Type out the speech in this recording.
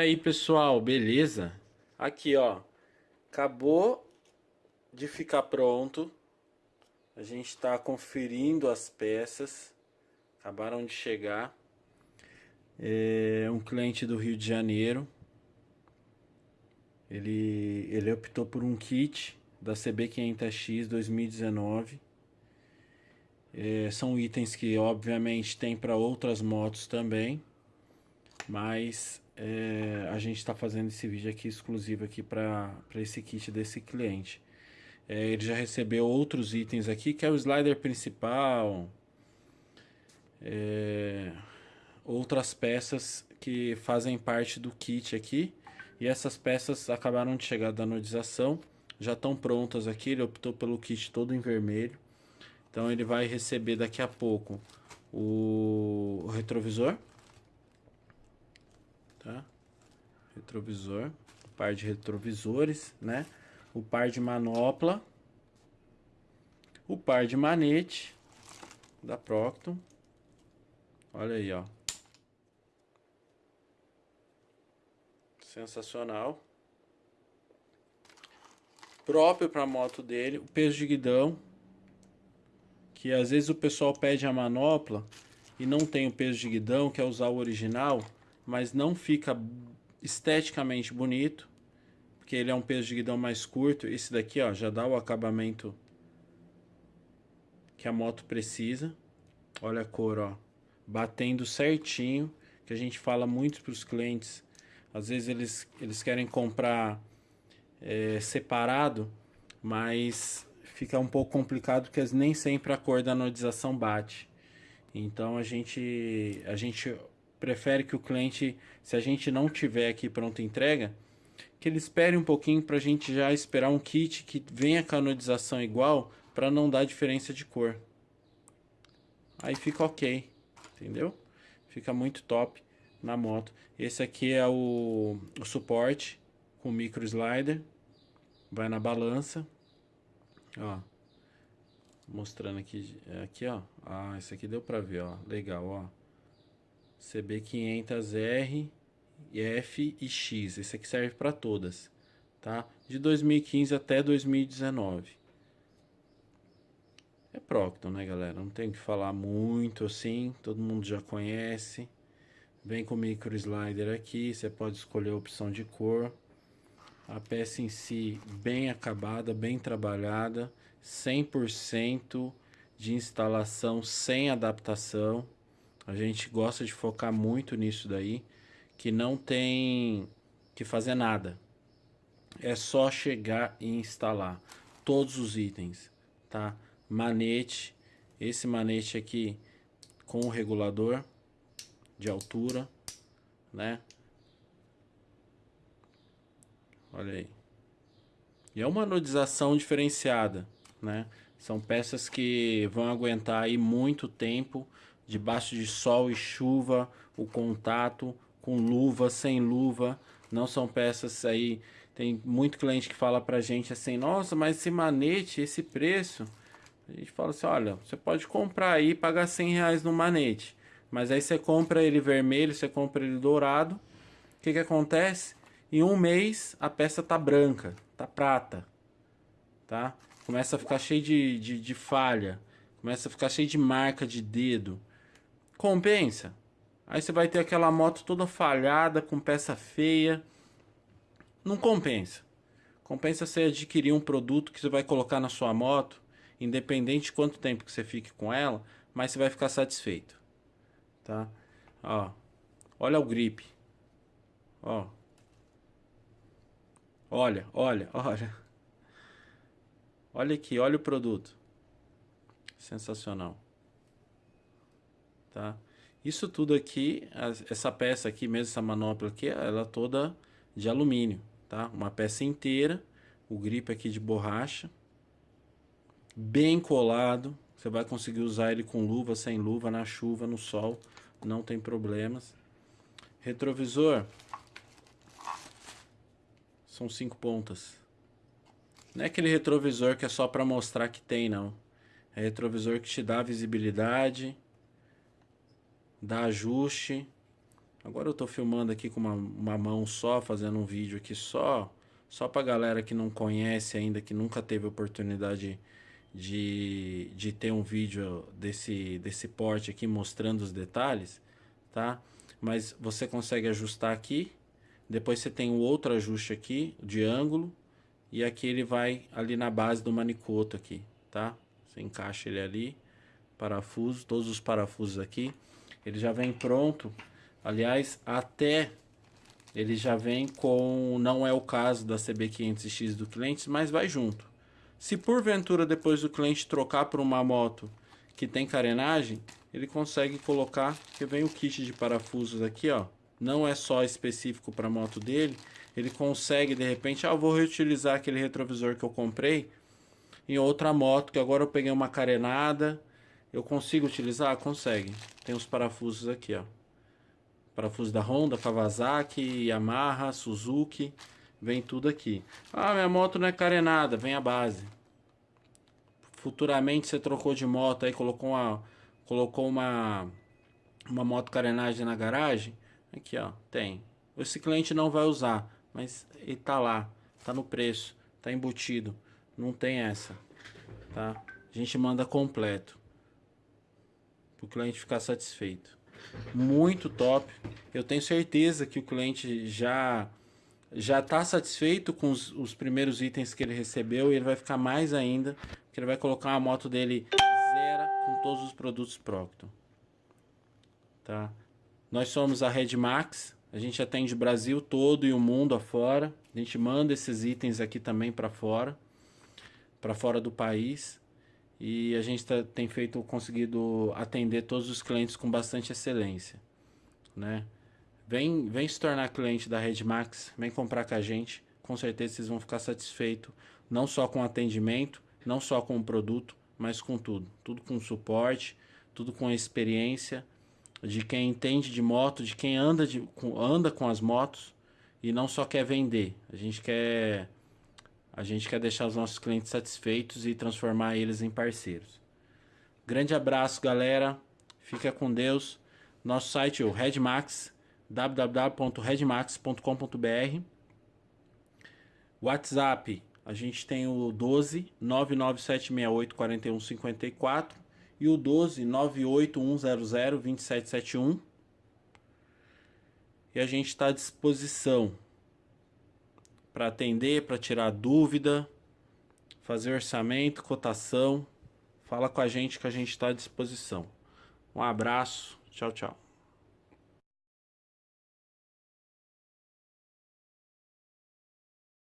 aí pessoal, beleza? Aqui ó, acabou de ficar pronto. A gente está conferindo as peças, acabaram de chegar. É um cliente do Rio de Janeiro. Ele, ele optou por um kit da CB500X 2019. É, são itens que obviamente tem para outras motos também. Mas é, a gente está fazendo esse vídeo aqui exclusivo aqui para esse kit desse cliente. É, ele já recebeu outros itens aqui, que é o slider principal, é, outras peças que fazem parte do kit aqui. E essas peças acabaram de chegar da anodização, já estão prontas aqui, ele optou pelo kit todo em vermelho. Então ele vai receber daqui a pouco o, o retrovisor, tá? Retrovisor, par de retrovisores, né? O par de manopla, o par de manete da Procton. Olha aí, ó. Sensacional. Próprio para moto dele, o peso de guidão, que às vezes o pessoal pede a manopla e não tem o peso de guidão, quer usar o original, mas não fica esteticamente bonito, porque ele é um peso de guidão mais curto. Esse daqui, ó, já dá o acabamento que a moto precisa. Olha a cor, ó, batendo certinho, que a gente fala muito para os clientes. Às vezes eles, eles querem comprar é, separado, mas fica um pouco complicado porque nem sempre a cor da anodização bate. Então a gente, a gente prefere que o cliente, se a gente não tiver aqui pronta entrega, que ele espere um pouquinho para a gente já esperar um kit que venha anodização igual para não dar diferença de cor. Aí fica ok, entendeu? Fica muito top na moto. Esse aqui é o, o suporte com micro slider. Vai na balança. Ó. Mostrando aqui, aqui ó. Ah, esse aqui deu pra ver, ó. Legal, ó. CB500R, F e X. Esse aqui serve para todas, tá? De 2015 até 2019. É Procton, né, galera? Não tem que falar muito assim, todo mundo já conhece. Vem com o micro slider aqui, você pode escolher a opção de cor. A peça em si bem acabada, bem trabalhada, 100% de instalação sem adaptação. A gente gosta de focar muito nisso daí, que não tem que fazer nada. É só chegar e instalar todos os itens, tá? Manete, esse manete aqui com o regulador de altura, né? Olha aí. E é uma anodização diferenciada, né? São peças que vão aguentar aí muito tempo debaixo de sol e chuva, o contato com luva, sem luva, não são peças aí, tem muito cliente que fala pra gente assim, nossa, mas esse manete, esse preço, a gente fala assim, olha, você pode comprar aí e pagar 100 reais no manete, mas aí você compra ele vermelho, você compra ele dourado, o que que acontece? Em um mês a peça tá branca, tá prata, tá? Começa a ficar cheio de, de, de falha, começa a ficar cheio de marca de dedo, Compensa. Aí você vai ter aquela moto toda falhada, com peça feia. Não compensa. Compensa você adquirir um produto que você vai colocar na sua moto, independente de quanto tempo que você fique com ela, mas você vai ficar satisfeito. Tá? Ó. Olha o grip. Ó. Olha, olha, olha. Olha aqui, olha o produto. Sensacional tá? Isso tudo aqui, essa peça aqui mesmo, essa manopla aqui, ela é toda de alumínio, tá? Uma peça inteira, o grip aqui de borracha, bem colado, você vai conseguir usar ele com luva, sem luva, na chuva, no sol, não tem problemas. Retrovisor, são cinco pontas. Não é aquele retrovisor que é só para mostrar que tem, não. É retrovisor que te dá visibilidade, dá ajuste, Agora eu tô filmando aqui com uma, uma mão só, fazendo um vídeo aqui só, só pra galera que não conhece ainda, que nunca teve oportunidade de, de ter um vídeo desse, desse porte aqui mostrando os detalhes, tá? Mas você consegue ajustar aqui, depois você tem o outro ajuste aqui de ângulo e aqui ele vai ali na base do manicoto aqui, tá? Você encaixa ele ali, parafuso, todos os parafusos aqui. Ele já vem pronto. Aliás, até ele já vem com, não é o caso da CB500X do cliente, mas vai junto. Se porventura depois do cliente trocar por uma moto que tem carenagem, ele consegue colocar, que vem o kit de parafusos aqui, ó. Não é só específico para moto dele, ele consegue de repente, ah, eu vou reutilizar aquele retrovisor que eu comprei em outra moto, que agora eu peguei uma carenada, eu consigo utilizar? Consegue. Tem os parafusos aqui, ó. Parafuso da Honda, Kawasaki, Yamaha, Suzuki, vem tudo aqui. Ah, minha moto não é carenada, vem a base. Futuramente você trocou de moto aí, colocou uma colocou uma uma moto carenagem na garagem, aqui ó, tem. Esse cliente não vai usar, mas ele tá lá, tá no preço, tá embutido. Não tem essa, tá? A gente manda completo. Para o cliente ficar satisfeito. Muito top. Eu tenho certeza que o cliente já já está satisfeito com os, os, primeiros itens que ele recebeu e ele vai ficar mais ainda, porque ele vai colocar a moto dele zero com todos os produtos Procton. Tá? Nós somos a Redmax, a gente atende o Brasil todo e o mundo afora. A gente manda esses itens aqui também para fora, para fora do país. E a gente tá, tem feito, conseguido atender todos os clientes com bastante excelência, né? Vem, vem se tornar cliente da Redmax, vem comprar com a gente. Com certeza vocês vão ficar satisfeitos, não só com o atendimento, não só com o produto, mas com tudo. Tudo com suporte, tudo com a experiência de quem entende de moto, de quem anda, de, com, anda com as motos e não só quer vender. A gente quer a gente quer deixar os nossos clientes satisfeitos e transformar eles em parceiros. Grande abraço, galera. Fica com Deus. Nosso site é o Redmax, www.redmax.com.br. WhatsApp, a gente tem o 12 99768 4154 e o 12 98100 2771. E a gente está à disposição para atender, para tirar dúvida, fazer orçamento, cotação. Fala com a gente que a gente está à disposição. Um abraço, tchau, tchau.